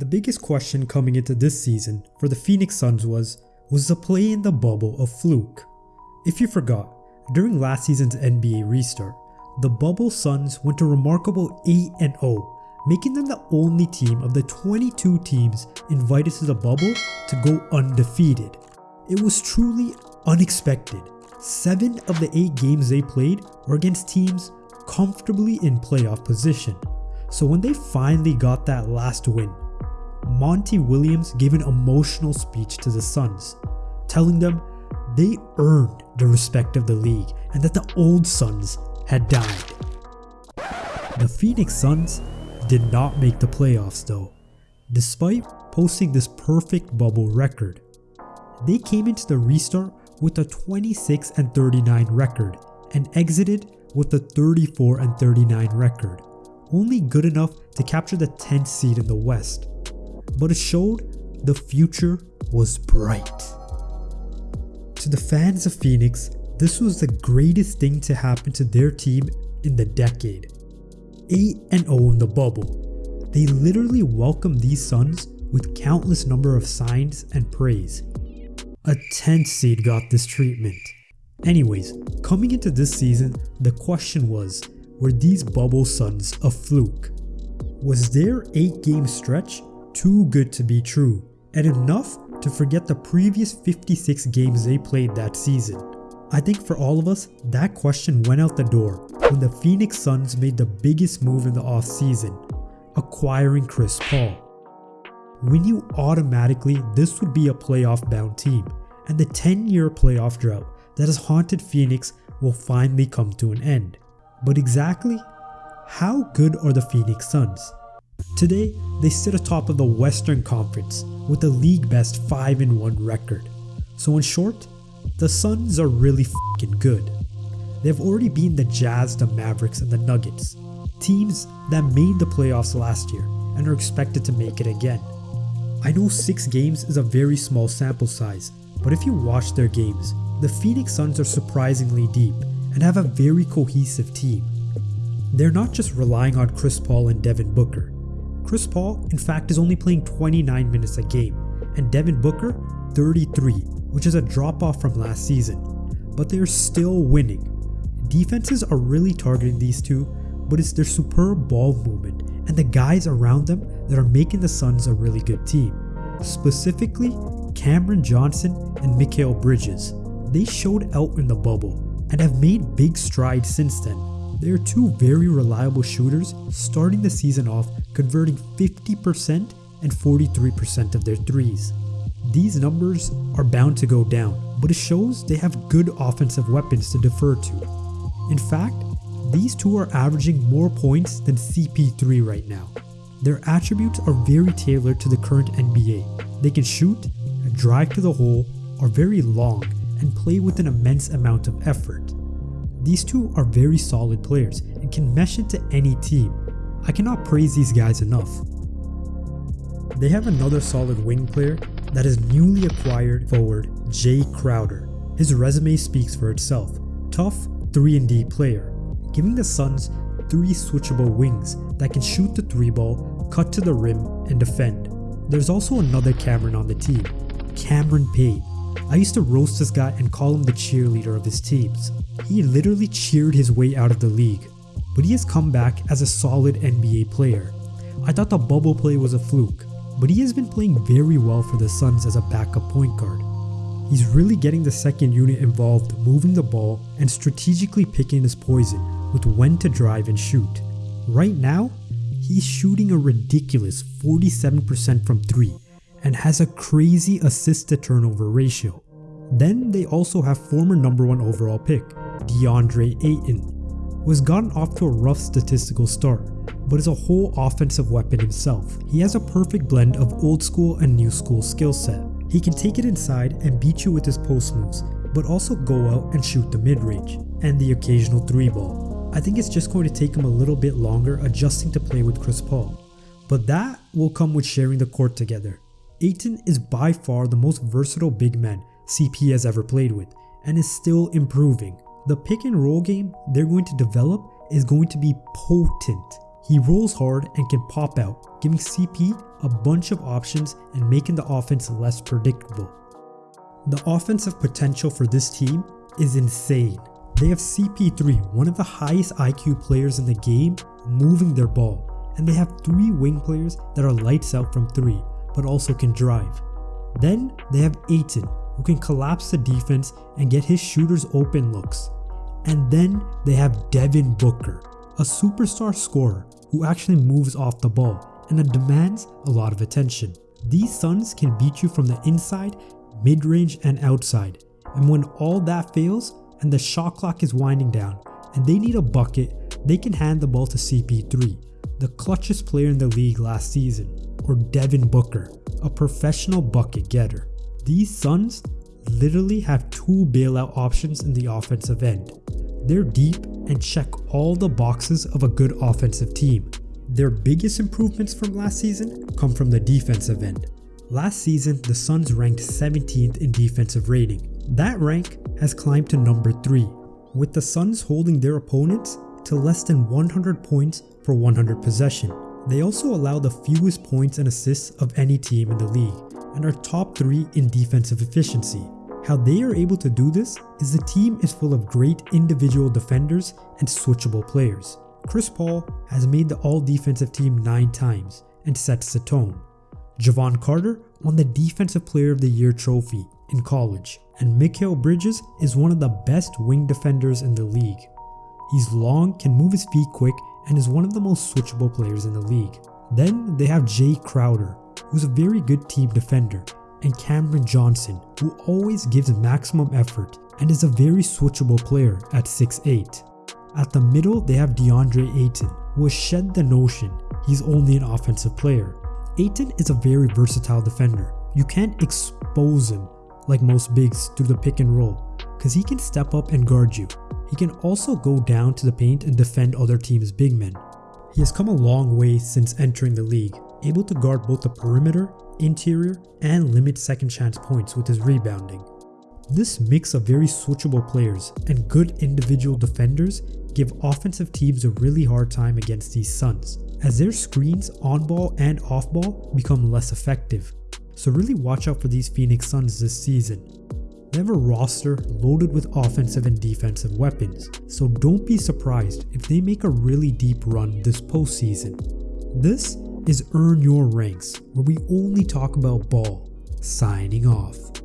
The biggest question coming into this season for the Phoenix Suns was, was the play in the bubble a fluke? If you forgot, during last season's NBA restart, the bubble Suns went a remarkable 8-0, making them the only team of the 22 teams invited to the bubble to go undefeated. It was truly unexpected. Seven of the eight games they played were against teams comfortably in playoff position. So when they finally got that last win, Monty Williams gave an emotional speech to the Suns, telling them they earned the respect of the league and that the old Suns had died. The Phoenix Suns did not make the playoffs though, despite posting this perfect bubble record. They came into the restart with a 26 and 39 record and exited with a 34 and 39 record, only good enough to capture the 10th seed in the West. But it showed the future was bright. To the fans of Phoenix, this was the greatest thing to happen to their team in the decade. 8 and 0 in the bubble. They literally welcomed these Suns with countless number of signs and praise. A 10th seed got this treatment. Anyways, coming into this season, the question was, were these bubble Suns a fluke? Was their 8 game stretch too good to be true and enough to forget the previous 56 games they played that season? I think for all of us, that question went out the door when the Phoenix Suns made the biggest move in the offseason, acquiring Chris Paul. We knew automatically this would be a playoff bound team, and the 10 year playoff drought that has haunted Phoenix will finally come to an end. But exactly how good are the Phoenix Suns? Today, they sit atop of the Western Conference with a league best 5 1 record. So, in short, the Suns are really fing good. They've already beaten the Jazz, the Mavericks, and the Nuggets, teams that made the playoffs last year and are expected to make it again. I know 6 games is a very small sample size, but if you watch their games, the Phoenix Suns are surprisingly deep and have a very cohesive team. They're not just relying on Chris Paul and Devin Booker. Chris Paul, in fact, is only playing 29 minutes a game, and Devin Booker, 33, which is a drop off from last season. But they are still winning. Defenses are really targeting these two, but it's their superb ball movement and the guys around them that are making the Suns a really good team. Specifically, Cameron Johnson and Mikal Bridges. They showed out in the bubble and have made big strides since then. They are two very reliable shooters starting the season off converting 50% and 43% of their threes. These numbers are bound to go down, but it shows they have good offensive weapons to defer to. In fact, these two are averaging more points than CP3 right now. Their attributes are very tailored to the current NBA. They can shoot, drive to the hole, are very long, and play with an immense amount of effort. These two are very solid players and can mesh into any team. I cannot praise these guys enough. They have another solid wing player that is newly acquired forward Jae Crowder. His resume speaks for itself. Tough 3-and-D player, giving the Suns three switchable wings that can shoot the three ball, cut to the rim, and defend. There's also another Cameron on the team, Cameron Payne. I used to roast this guy and call him the cheerleader of his teams. He literally cheered his way out of the league, but he has come back as a solid NBA player. I thought the bubble play was a fluke, but he has been playing very well for the Suns as a backup point guard. He's really getting the second unit involved moving the ball and strategically picking his poison with when to drive and shoot. Right now, he's shooting a ridiculous 47% from 3 and has a crazy assist to turnover ratio. Then they also have former number 1 overall pick, DeAndre Ayton, who has gotten off to a rough statistical start, but is a whole offensive weapon himself. He has a perfect blend of old school and new school skill set. He can take it inside and beat you with his post moves, but also go out and shoot the mid-range, and the occasional 3 ball. I think it's just going to take him a little bit longer adjusting to play with Chris Paul, but that will come with sharing the court together. Ayton is by far the most versatile big man CP has ever played with, and is still improving. The pick and roll game they're going to develop is going to be potent. He rolls hard and can pop out, giving CP a bunch of options and making the offense less predictable. The offensive potential for this team is insane. They have CP3, one of the highest IQ players in the game, moving their ball, and they have three wing players that are lights out from three, but also can drive. Then they have Ayton, who can collapse the defense and get his shooters open looks. And then they have Devin Booker, a superstar scorer who actually moves off the ball and demands a lot of attention. These Suns can beat you from the inside, mid-range and outside. And when all that fails and the shot clock is winding down and they need a bucket, they can hand the ball to CP3, the clutchest player in the league last season, or Devin Booker, a professional bucket getter. These Suns literally have two bailout options in the offensive end. They're deep and check all the boxes of a good offensive team. Their biggest improvements from last season come from the defensive end. Last season, the Suns ranked 17th in defensive rating. That rank has climbed to number 3, with the Suns holding their opponents to less than 100 points per 100 possession. They also allow the fewest points and assists of any team in the league, and are top 3 in defensive efficiency. How they are able to do this is the team is full of great individual defenders and switchable players. Chris Paul has made the all defensive team 9 times and sets the tone. Jevon Carter won the Defensive Player of the Year trophy in college, and Mikal Bridges is one of the best wing defenders in the league. He's long, can move his feet quick, and is one of the most switchable players in the league. Then they have Jae Crowder, who's a very good team defender, and Cameron Johnson, who always gives maximum effort and is a very switchable player at 6'8. At the middle, they have DeAndre Ayton, who has shed the notion he's only an offensive player. Ayton is a very versatile defender. You can't expose him like most bigs through the pick and roll, because he can step up and guard you. He can also go down to the paint and defend other teams' big men. He has come a long way since entering the league, able to guard both the perimeter, interior, and limit second chance points with his rebounding. This mix of very switchable players and good individual defenders give offensive teams a really hard time against these Suns, as their screens on ball and off ball become less effective. So really watch out for these Phoenix Suns this season. They have a roster loaded with offensive and defensive weapons, so don't be surprised if they make a really deep run this postseason. This is Earn Your Ranks, where we only talk about ball. Signing off.